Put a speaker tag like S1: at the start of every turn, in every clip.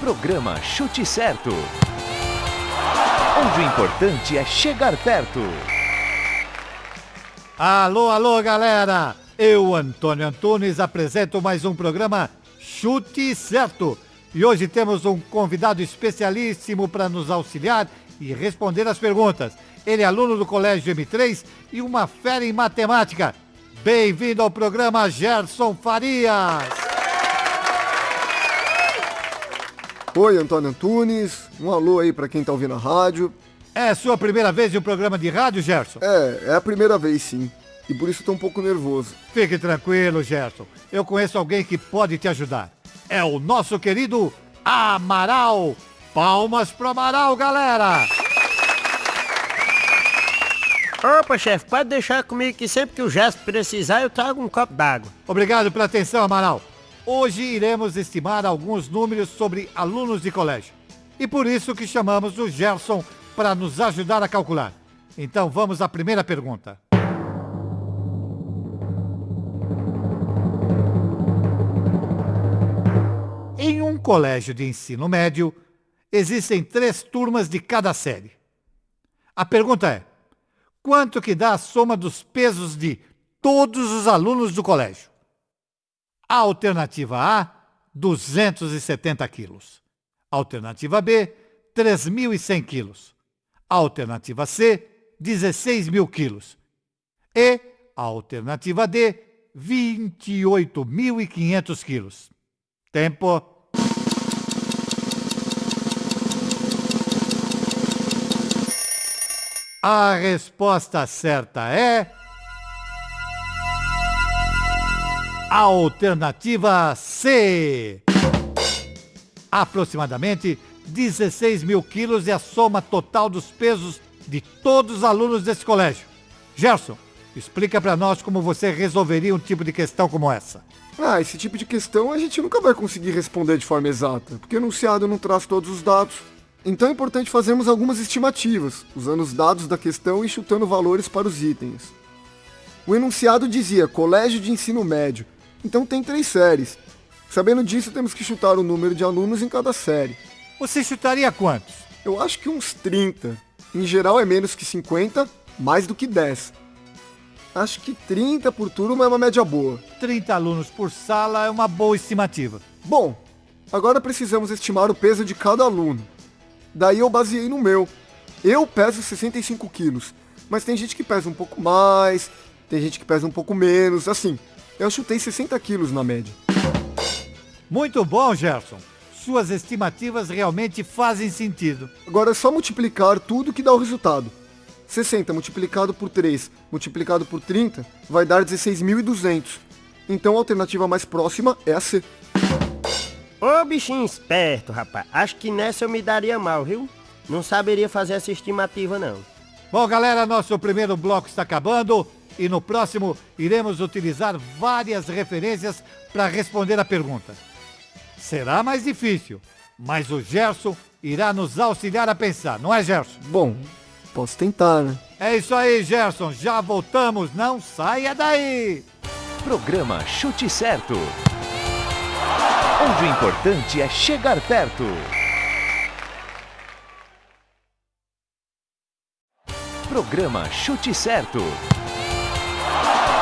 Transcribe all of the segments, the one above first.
S1: Programa Chute Certo. Onde o importante é chegar perto.
S2: Alô, alô, galera! Eu, Antônio Antunes, apresento mais um programa Chute Certo. E hoje temos um convidado especialíssimo para nos auxiliar e responder as perguntas. Ele é aluno do Colégio M3 e uma fera em matemática. Bem-vindo ao programa Gerson Farias.
S3: Oi, Antônio Antunes. Um alô aí para quem tá ouvindo a rádio.
S2: É sua primeira vez em um programa de rádio, Gerson?
S3: É, é a primeira vez sim. E por isso tô um pouco nervoso.
S2: Fique tranquilo, Gerson. Eu conheço alguém que pode te ajudar. É o nosso querido Amaral. Palmas pro Amaral, galera!
S4: Opa, chefe, pode deixar comigo que sempre que o Gesto precisar eu trago um copo d'água.
S2: Obrigado pela atenção, Amaral. Hoje iremos estimar alguns números sobre alunos de colégio. E por isso que chamamos o Gerson para nos ajudar a calcular. Então vamos à primeira pergunta. Em um colégio de ensino médio, existem três turmas de cada série. A pergunta é: quanto que dá a soma dos pesos de todos os alunos do colégio? A alternativa A, 270 quilos. Alternativa B, 3.100 quilos. Alternativa C, 16 mil quilos. E alternativa D, 28.500 quilos. Tempo. A resposta certa é. Alternativa C. Aproximadamente 16 mil quilos é a soma total dos pesos de todos os alunos desse colégio. Gerson, explica para nós como você resolveria um tipo de questão como essa.
S3: Ah, esse tipo de questão a gente nunca vai conseguir responder de forma exata, porque o enunciado não traz todos os dados. Então é importante fazermos algumas estimativas, usando os dados da questão e chutando valores para os itens. O enunciado dizia colégio de ensino médio, então tem três séries. Sabendo disso, temos que chutar o número de alunos em cada série.
S2: Você chutaria quantos?
S3: Eu acho que uns 30. Em geral é menos que 50, mais do que 10. Acho que 30 por turma é uma média boa.
S2: 30 alunos por sala é uma boa estimativa.
S3: Bom, agora precisamos estimar o peso de cada aluno. Daí eu baseei no meu. Eu peso 65 quilos, mas tem gente que pesa um pouco mais, tem gente que pesa um pouco menos, assim. Eu chutei 60 quilos na média.
S2: Muito bom, Gerson. Suas estimativas realmente fazem sentido.
S3: Agora é só multiplicar tudo que dá o resultado. 60 multiplicado por 3 multiplicado por 30 vai dar 16.200. Então a alternativa mais próxima é a C.
S4: Ô bichinho esperto, rapaz. Acho que nessa eu me daria mal, viu? Não saberia fazer essa estimativa, não.
S2: Bom, galera, nosso primeiro bloco está acabando e no próximo iremos utilizar várias referências para responder a pergunta. Será mais difícil, mas o Gerson irá nos auxiliar a pensar, não é, Gerson?
S3: Bom, posso tentar, né?
S2: É isso aí, Gerson. Já voltamos, não saia daí!
S1: Programa Chute Certo. Onde o importante é chegar perto. Programa Chute Certo.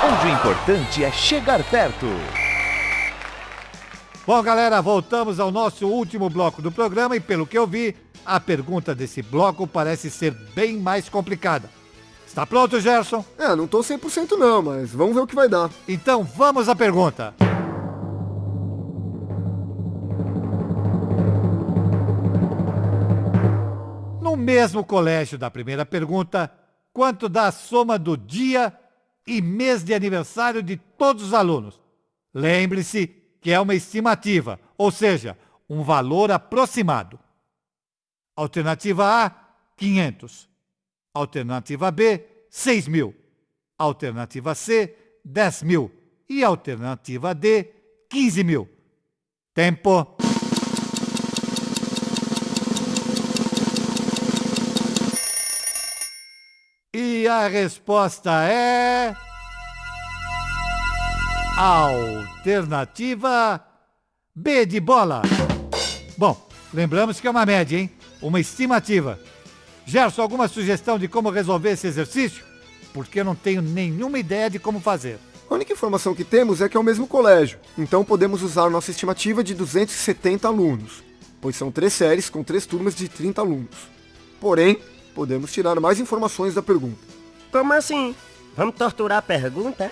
S1: Onde o importante é chegar perto.
S2: Bom, galera, voltamos ao nosso último bloco do programa e, pelo que eu vi, a pergunta desse bloco parece ser bem mais complicada. Está pronto, Gerson?
S3: É, não tô 100% não, mas vamos ver o que vai dar.
S2: Então vamos à pergunta. No mesmo colégio da primeira pergunta, quanto dá a soma do dia e mês de aniversário de todos os alunos? Lembre-se que é uma estimativa, ou seja, um valor aproximado. Alternativa A, 500. Alternativa B, 6 mil. Alternativa C, 10 mil. E alternativa D, 15 mil. Tempo. E a resposta é. Alternativa B de bola. Bom, Lembramos que é uma média, hein? Uma estimativa. Gerson, alguma sugestão de como resolver esse exercício? Porque eu não tenho nenhuma ideia de como fazer.
S3: A única informação que temos é que é o mesmo colégio, então podemos usar nossa estimativa de 270 alunos, pois são três séries com três turmas de 30 alunos. Porém, podemos tirar mais informações da pergunta.
S4: Como assim? Vamos torturar a pergunta?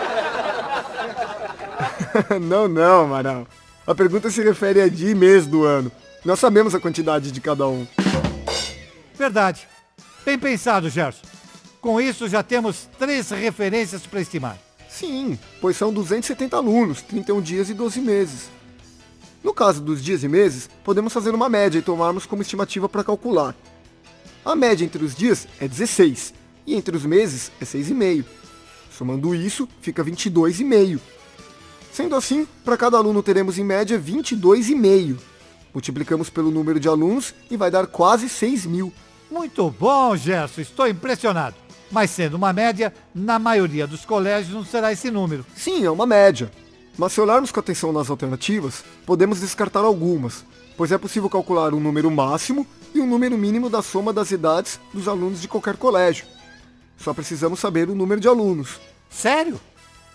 S3: não, não, Amaral. A pergunta se refere a dia e mês do ano. Nós sabemos a quantidade de cada um.
S2: Verdade. Bem pensado, Gerson. Com isso, já temos três referências para estimar.
S3: Sim, pois são 270 alunos, 31 dias e 12 meses. No caso dos dias e meses, podemos fazer uma média e tomarmos como estimativa para calcular. A média entre os dias é 16 e entre os meses é 6,5. Somando isso, fica 22,5. Sendo assim, para cada aluno teremos em média 22,5. Multiplicamos pelo número de alunos e vai dar quase 6 mil.
S2: Muito bom, Gerson, estou impressionado. Mas sendo uma média, na maioria dos colégios não será esse número.
S3: Sim, é uma média. Mas se olharmos com atenção nas alternativas, podemos descartar algumas, pois é possível calcular um número máximo e um número mínimo da soma das idades dos alunos de qualquer colégio. Só precisamos saber o número de alunos.
S2: Sério?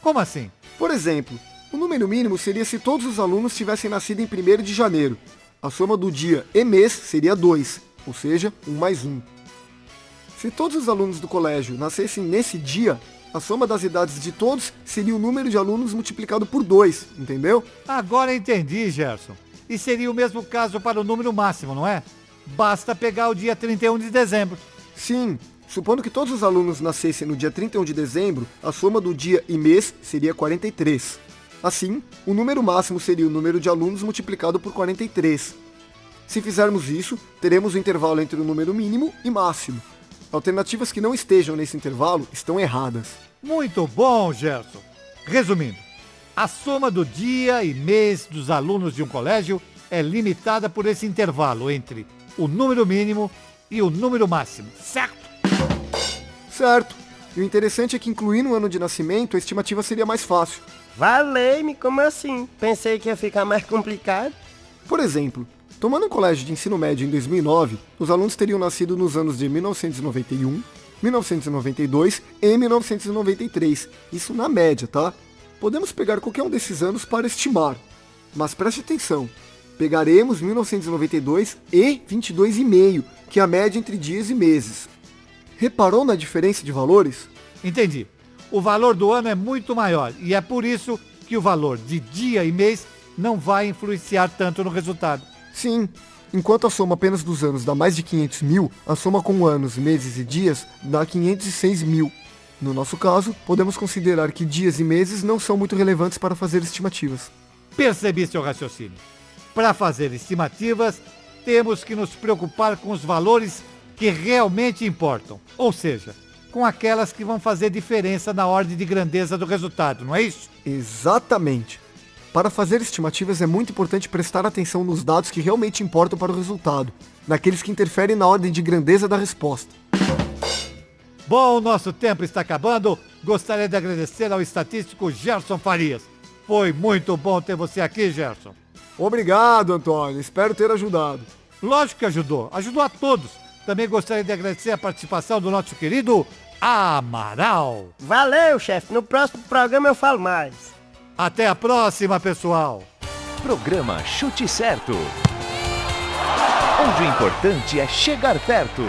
S2: Como assim?
S3: Por exemplo, o número mínimo seria se todos os alunos tivessem nascido em 1 de janeiro. A soma do dia e mês seria 2, ou seja, 1 mais 1. Se todos os alunos do colégio nascessem nesse dia, a soma das idades de todos seria o número de alunos multiplicado por 2, entendeu?
S2: Agora entendi, Gerson. E seria o mesmo caso para o número máximo, não é? Basta pegar o dia 31 de dezembro.
S3: Sim, supondo que todos os alunos nascessem no dia 31 de dezembro, a soma do dia e mês seria 43. Assim, o número máximo seria o número de alunos multiplicado por 43. Se fizermos isso, teremos o intervalo entre o número mínimo e máximo, Alternativas que não estejam nesse intervalo estão erradas.
S2: Muito bom, Gerson. Resumindo, a soma do dia e mês dos alunos de um colégio é limitada por esse intervalo entre o número mínimo e o número máximo, certo?
S3: Certo. E o interessante é que incluindo o ano de nascimento, a estimativa seria mais fácil.
S4: Valei-me, como assim? Pensei que ia ficar mais complicado.
S3: Por exemplo, Tomando um colégio de ensino médio em 2009, os alunos teriam nascido nos anos de 1991, 1992 e 1993. Isso na média, tá? Podemos pegar qualquer um desses anos para estimar. Mas preste atenção, pegaremos 1992 e 22,5, que é a média entre dias e meses. Reparou na diferença de valores?
S2: Entendi. O valor do ano é muito maior e é por isso que o valor de dia e mês não vai influenciar tanto no resultado.
S3: Sim, enquanto a soma apenas dos anos dá mais de 500 mil, a soma com anos, meses e dias dá 506 mil. No nosso caso, podemos considerar que dias e meses não são muito relevantes para fazer estimativas.
S2: Percebi seu raciocínio. Para fazer estimativas, temos que nos preocupar com os valores que realmente importam, ou seja, com aquelas que vão fazer diferença na ordem de grandeza do resultado, não é isso?
S3: Exatamente. Para fazer estimativas é muito importante prestar atenção nos dados que realmente importam para o resultado, naqueles que interferem na ordem de grandeza da resposta.
S2: Bom, nosso tempo está acabando. Gostaria de agradecer ao estatístico Gerson Farias. Foi muito bom ter você aqui, Gerson.
S3: Obrigado, Antônio. Espero ter ajudado.
S2: Lógico que ajudou. Ajudou a todos. Também gostaria de agradecer a participação do nosso querido Amaral.
S4: Valeu, chefe. No próximo programa eu falo mais.
S2: Até a próxima, pessoal!
S1: Programa Chute Certo. Onde o importante é chegar perto.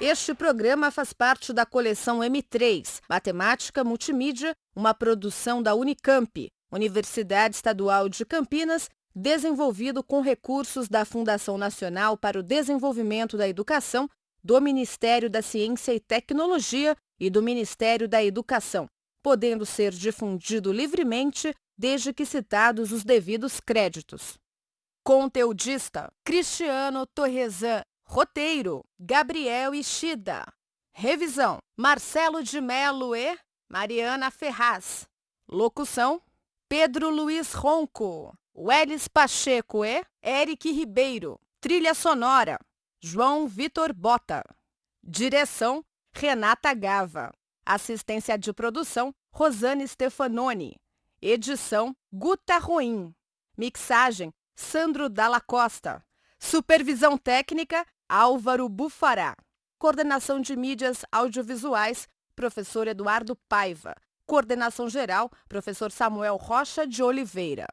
S5: Este programa faz parte da coleção M3, Matemática Multimídia, uma produção da Unicamp, Universidade Estadual de Campinas, desenvolvido com recursos da Fundação Nacional para o Desenvolvimento da Educação, do Ministério da Ciência e Tecnologia e do Ministério da Educação podendo ser difundido livremente desde que citados os devidos créditos. Conteudista Cristiano Torresan Roteiro Gabriel Ishida Revisão Marcelo de Melo e Mariana Ferraz Locução Pedro Luiz Ronco Welles Pacheco e Eric Ribeiro Trilha sonora João Vitor Bota Direção Renata Gava Assistência de produção, Rosane Stefanoni. Edição, Guta Ruim. Mixagem, Sandro Dalla Costa. Supervisão técnica, Álvaro Bufará. Coordenação de mídias audiovisuais, professor Eduardo Paiva. Coordenação geral, professor Samuel Rocha de Oliveira.